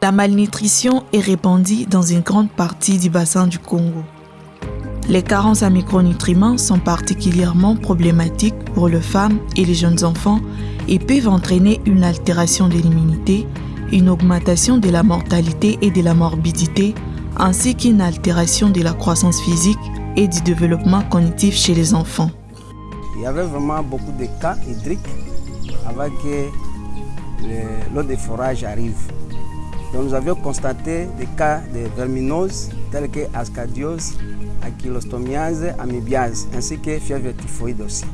La malnutrition est répandue dans une grande partie du bassin du Congo. Les carences en micronutriments sont particulièrement problématiques pour les femmes et les jeunes enfants et peuvent entraîner une altération de l'immunité, une augmentation de la mortalité et de la morbidité, ainsi qu'une altération de la croissance physique et du développement cognitif chez les enfants. Il y avait vraiment beaucoup de cas hydriques avant que l'eau de forage arrive. Donc nous avions constaté des cas de verminose tels que ascadiose, ankylostomia, amibiase, ainsi que fièvre typhoïde aussi.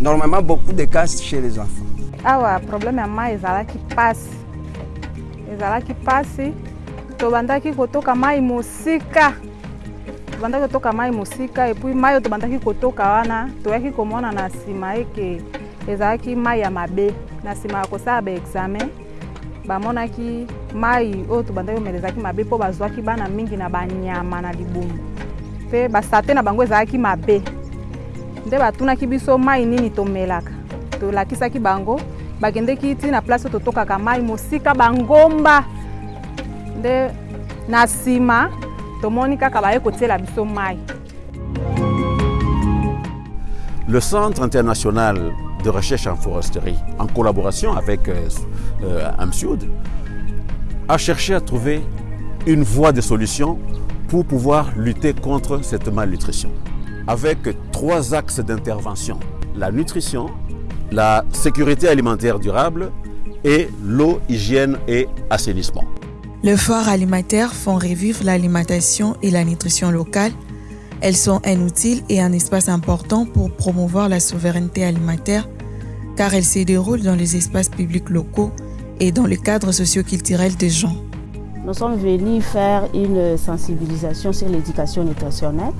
Normalement, beaucoup de cas chez les enfants. awa problème ya mai ezalaki mpasi ezalaki mpasi tobandaki kotoka mai mosika. Tobandaki kotoka mai mosika epui mai oyo tobandaki kotoka wana toyaki komona na nsima eke ezalaki mai ya mabe. Na nsima ya kosala baexamen bamonaki mai oyo tobandaki komela ezalaki mabe mpo bazwaki bana mingi na banyama na libumu mpe basate na bango ezalaki mabe. Nde batunaki biso mai nini tomelaka. Tolakisaki bango bakendeki ti na place oyo totokaka mai mosika bangomba. Nde na nsima tomoni kaka baye kotiela biso mai. Le Centre international de recherche en foresterie, en collaboration avec euh, euh, AMSUD, a cherché à trouver une voie de solution pour pouvoir lutter contre cette malnutrition. Avec trois axes d'intervention. La nutrition, la sécurité alimentaire durable et l'eau, hygiène et assainissement. Les foires alimentaires font revivre l'alimentation et la nutrition locale. Elles sont un outil et un espace important pour promouvoir la souveraineté alimentaire car elles se déroulent dans les espaces publics locaux et dans le cadre socio-culturel des gens. Nous sommes venus faire une sensibilisation sur l'éducation nutritionnelle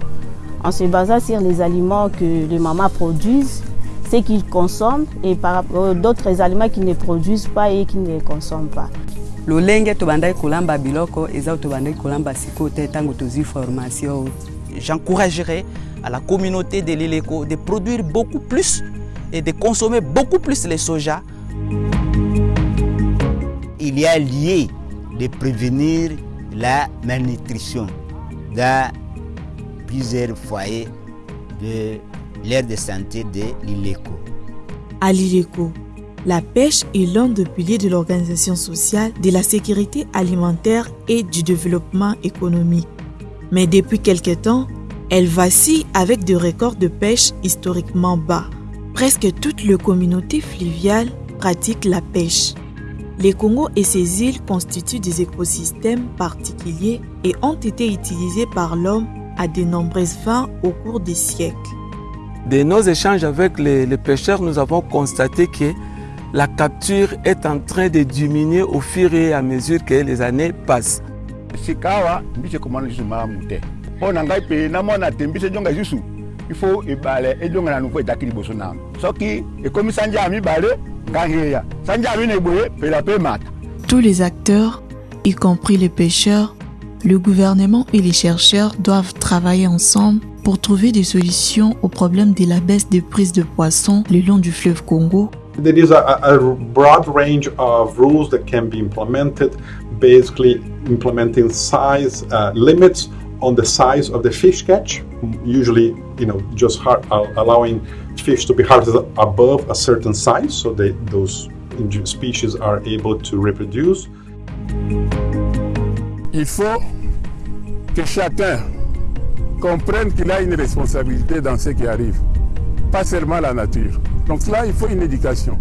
en se basant sur les aliments que les mamans produisent, ce qu'ils consomment et par d'autres aliments qu'ils ne produisent pas et qu'ils ne consomment pas. lolenge tobandaki kolamba biloko eza oyo tobandaki kolamba sikoyo te ntango tozwi formation j'encouragerai à la communauté de l'Ileco de produire beaucoup plus et de consommer beaucoup plus le soja. Il y a lieu de prévenir la malnutrition dans plusieurs foyers de l'aire de santé de l'ILECO. À l'ILECO, la pêche est l'un des piliers de l'organisation sociale, de la sécurité alimentaire et du développement économique. Mais depuis quelque temps, elle vacille avec des records de pêche historiquement bas. Presque toute la communauté fluviale pratique la pêche. Les Congo et ses îles constituent des écosystèmes particuliers et ont été utilisés par l'homme à de nombreuses fins au cours des siècles. De nos échanges avec les pêcheurs, nous avons constaté que la capture est en train de diminuer au fur et à mesure que les années passent. Sikawa mbise komona lisusu malamu te mpo na ngai mpe namona te mbise ejonga lisusu ifo ebale ejonga na nouveau etaki liboso na soki ekomi sanja ya mibale ngai ngeya sanja ya mine boye pela mpe mata. Tous les acteurs, y compris les pêcheurs, le gouvernement et les chercheurs doivent travailler ensemble pour trouver des solutions au problème de la baisse des prises de poissons le long du fleuve Congo. There is a, a broad range of rules that can be implemented, basically implementing size uh, limits on the size of the fish catch, usually, you know, just har- allowing fish to be harvested above a certain size so that those species are able to reproduce. il faut que chacun comprenne qu'il a une responsabilité dans ce qui arrive pas seulement la nature. Donc là il faut une éducation